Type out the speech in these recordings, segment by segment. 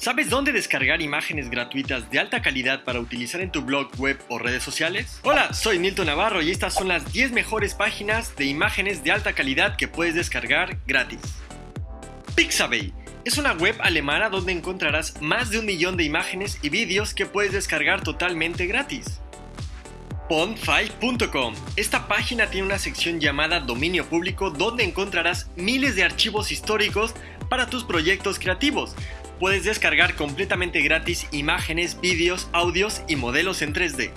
¿Sabes dónde descargar imágenes gratuitas de alta calidad para utilizar en tu blog, web o redes sociales? Hola, soy Nilton Navarro y estas son las 10 mejores páginas de imágenes de alta calidad que puedes descargar gratis. Pixabay es una web alemana donde encontrarás más de un millón de imágenes y vídeos que puedes descargar totalmente gratis. Pond5.com Esta página tiene una sección llamada Dominio Público donde encontrarás miles de archivos históricos para tus proyectos creativos, puedes descargar completamente gratis imágenes, vídeos, audios y modelos en 3D.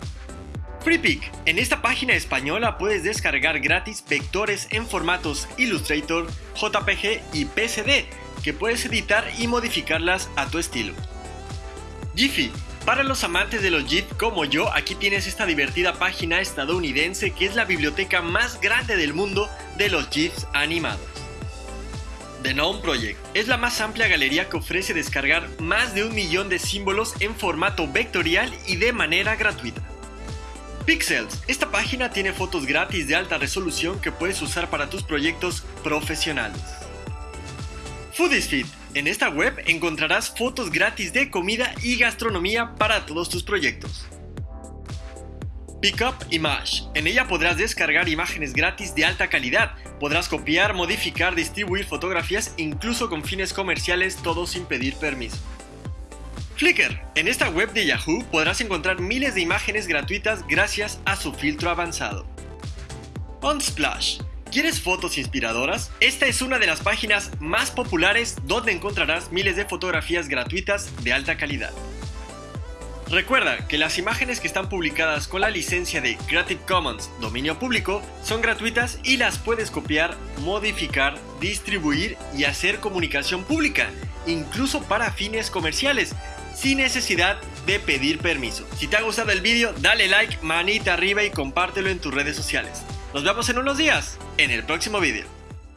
FreePic. En esta página española puedes descargar gratis vectores en formatos Illustrator, JPG y PSD que puedes editar y modificarlas a tu estilo. Giphy. Para los amantes de los GIF como yo, aquí tienes esta divertida página estadounidense que es la biblioteca más grande del mundo de los GIFs animados. The Gnome Project es la más amplia galería que ofrece descargar más de un millón de símbolos en formato vectorial y de manera gratuita. Pixels. Esta página tiene fotos gratis de alta resolución que puedes usar para tus proyectos profesionales. Foodisfit. En esta web encontrarás fotos gratis de comida y gastronomía para todos tus proyectos. Pickup Image. En ella podrás descargar imágenes gratis de alta calidad. Podrás copiar, modificar, distribuir fotografías incluso con fines comerciales, todo sin pedir permiso. Flickr. En esta web de Yahoo podrás encontrar miles de imágenes gratuitas gracias a su filtro avanzado. Unsplash. ¿Quieres fotos inspiradoras? Esta es una de las páginas más populares donde encontrarás miles de fotografías gratuitas de alta calidad. Recuerda que las imágenes que están publicadas con la licencia de Creative Commons dominio público son gratuitas y las puedes copiar, modificar, distribuir y hacer comunicación pública, incluso para fines comerciales, sin necesidad de pedir permiso. Si te ha gustado el vídeo, dale like, manita arriba y compártelo en tus redes sociales. Nos vemos en unos días, en el próximo vídeo.